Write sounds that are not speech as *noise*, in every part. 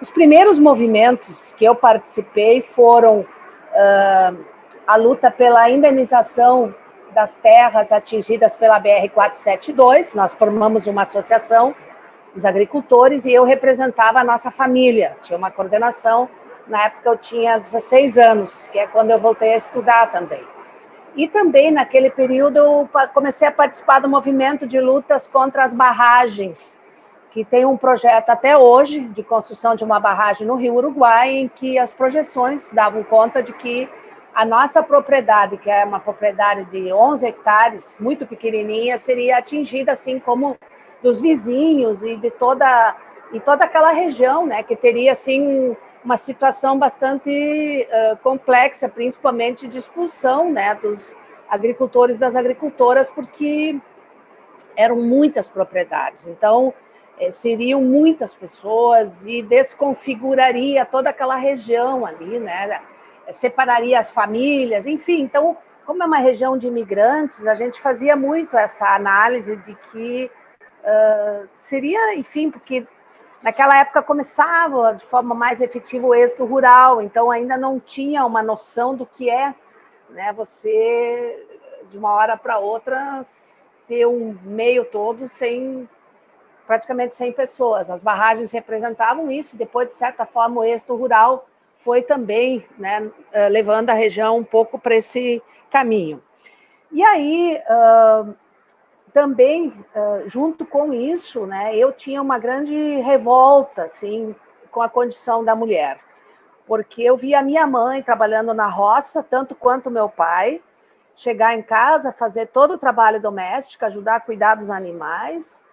Os primeiros movimentos que eu participei foram uh, a luta pela indenização das terras atingidas pela BR-472, nós formamos uma associação dos agricultores e eu representava a nossa família, tinha uma coordenação, na época eu tinha 16 anos, que é quando eu voltei a estudar também. E também, naquele período, eu comecei a participar do movimento de lutas contra as barragens, que tem um projeto até hoje de construção de uma barragem no Rio Uruguai, em que as projeções davam conta de que a nossa propriedade, que é uma propriedade de 11 hectares, muito pequenininha, seria atingida, assim como dos vizinhos e de toda, e toda aquela região, né, que teria, assim, uma situação bastante uh, complexa, principalmente de expulsão, né, dos agricultores das agricultoras, porque eram muitas propriedades. Então, eh, seriam muitas pessoas e desconfiguraria toda aquela região ali, né? separaria as famílias, enfim. Então, como é uma região de imigrantes, a gente fazia muito essa análise de que uh, seria, enfim, porque naquela época começava de forma mais efetiva o êxito rural, então ainda não tinha uma noção do que é né, você, de uma hora para outra, ter um meio todo sem praticamente 100 pessoas. As barragens representavam isso, depois, de certa forma, o êxito rural foi também né, eh, levando a região um pouco para esse caminho. E aí, também, junto com isso, né, eu tinha uma grande revolta assim, com a condição da mulher, porque eu via minha mãe trabalhando na roça, tanto quanto meu pai, chegar em casa, fazer todo o trabalho doméstico, ajudar a cuidar dos animais,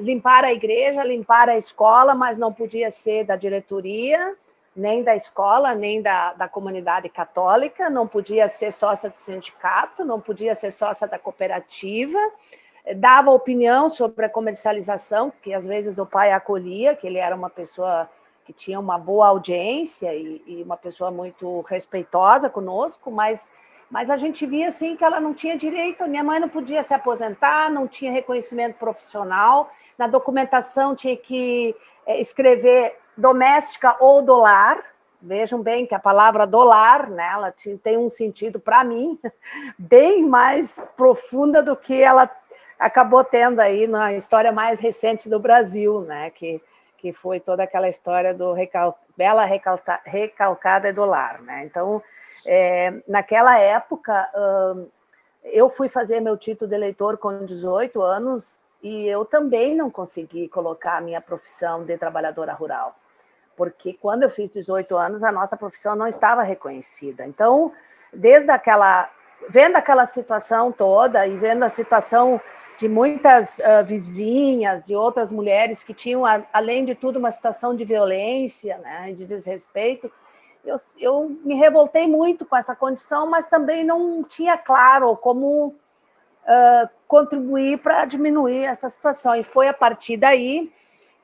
limpar a igreja, limpar a escola, mas não podia ser da diretoria, nem da escola, nem da, da comunidade católica, não podia ser sócia do sindicato, não podia ser sócia da cooperativa, dava opinião sobre a comercialização, que às vezes o pai acolhia, que ele era uma pessoa que tinha uma boa audiência e, e uma pessoa muito respeitosa conosco, mas, mas a gente via assim que ela não tinha direito, minha mãe não podia se aposentar, não tinha reconhecimento profissional, na documentação tinha que eh, escrever doméstica ou do lar, vejam bem que a palavra dolar, né, ela tem um sentido para mim *laughs* bem mais profunda do que ela acabou tendo aí na história mais recente do Brasil, né, que, que foi toda aquela história do recal, bela recalta, recalcada do lar. Né? Então, é, naquela época, hum, eu fui fazer meu título de eleitor com 18 anos e eu também não consegui colocar a minha profissão de trabalhadora rural porque quando eu fiz 18 anos, a nossa profissão não estava reconhecida. Então, desde aquela, vendo aquela situação toda e vendo a situação de muitas uh, vizinhas e outras mulheres que tinham, além de tudo, uma situação de violência, né, de desrespeito, eu, eu me revoltei muito com essa condição, mas também não tinha claro como uh, contribuir para diminuir essa situação. E foi a partir daí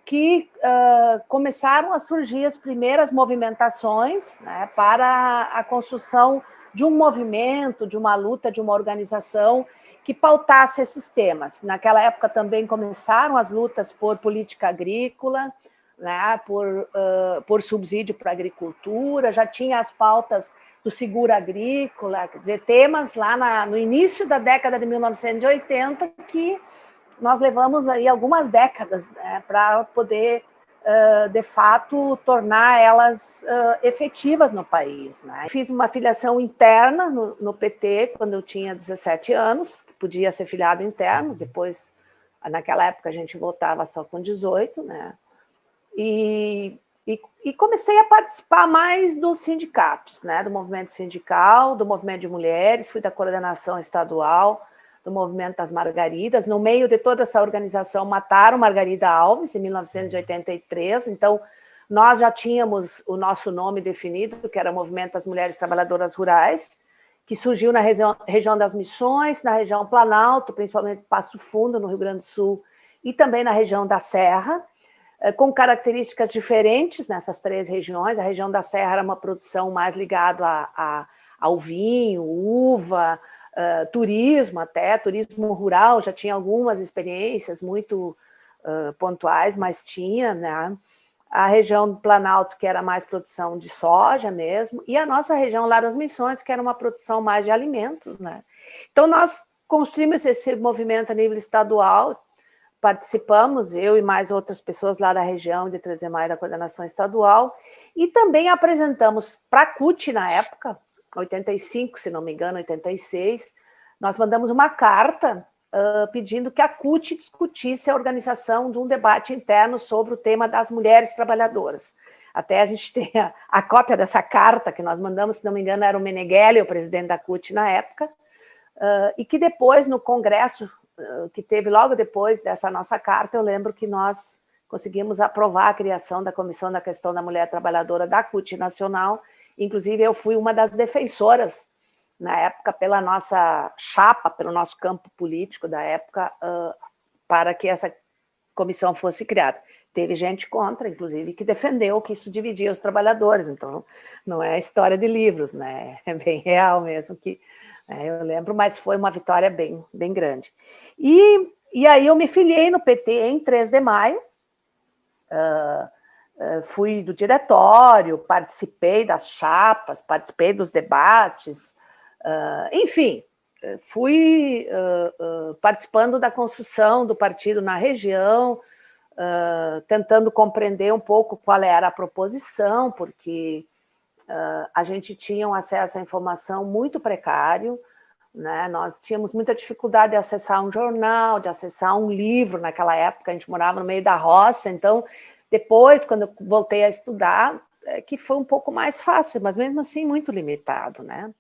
que uh, começaram a surgir as primeiras movimentações né, para a construção de um movimento, de uma luta, de uma organização que pautasse esses temas. Naquela época também começaram as lutas por política agrícola, né, por, uh, por subsídio para a agricultura, já tinha as pautas do seguro agrícola, quer dizer, temas lá na, no início da década de 1980 que nós levamos aí algumas décadas né, para poder, uh, de fato, tornar elas uh, efetivas no país. Né? Fiz uma filiação interna no, no, PT quando eu tinha 17 anos, podia ser filiado interno, depois, naquela época, a gente votava só com 18, né? E, e, e, comecei a participar mais dos sindicatos, né? do movimento sindical, do movimento de mulheres, fui da coordenação estadual, do movimento das Margaridas. No meio de toda essa organização, mataram Margarida Alves, em 1983. Então, nós já tínhamos o nosso nome definido, que era Movimento das Mulheres Trabalhadoras Rurais, que surgiu na região, região das Missões, na região Planalto, principalmente Passo Fundo, no Rio Grande do Sul, e também na região da Serra, eh, com características diferentes nessas três regiões. A região da Serra era uma produção mais ligada a, a, ao vinho, uva, uh, turismo até, turismo rural, já tinha algumas experiências muito uh, pontuais, mas tinha, né? a região do Planalto, que era mais produção de soja mesmo, e a nossa região lá das Missões, que era uma produção mais de alimentos, né? Então, nós construímos esse movimento a nível estadual, participamos, eu e mais outras pessoas lá da região de trazer mais da coordenação estadual, e também apresentamos para a CUT na época, 85, se não me engano, 86, nós mandamos uma carta uh, pedindo que a CUT discutisse a organização de um debate interno sobre o tema das mulheres trabalhadoras. Até a gente *laughs* tem a, a cópia dessa carta que nós mandamos, se não me engano, era o Meneghelli, o presidente da CUT na época, uh, e que depois, no congresso uh, que teve logo depois dessa nossa carta, eu lembro que nós conseguimos aprovar a criação da Comissão da Questão da Mulher Trabalhadora da CUT Nacional, inclusive eu fui uma das defensoras na época, pela nossa chapa, pelo nosso campo político da época, uh, para que essa comissão fosse criada. Teve gente contra, inclusive, que defendeu que isso dividia os trabalhadores, então não é história de livros, né? *laughs* é bem real mesmo, que né, eu lembro, mas foi uma vitória bem, bem grande. E, e aí eu me filiei no PT em 3 de maio, uh, fui do diretório, participei das chapas, participei dos debates, Uh, enfim, fui uh, uh, participando da construção do partido na região, tentando compreender um pouco qual era a proposição, porque a gente tinha um acesso à informação muito precário, né? nós tínhamos muita dificuldade de acessar um jornal, de acessar um livro naquela época, a gente morava no meio da roça, então depois, quando eu voltei a estudar, é que foi um pouco mais fácil, mas mesmo assim muito limitado, né?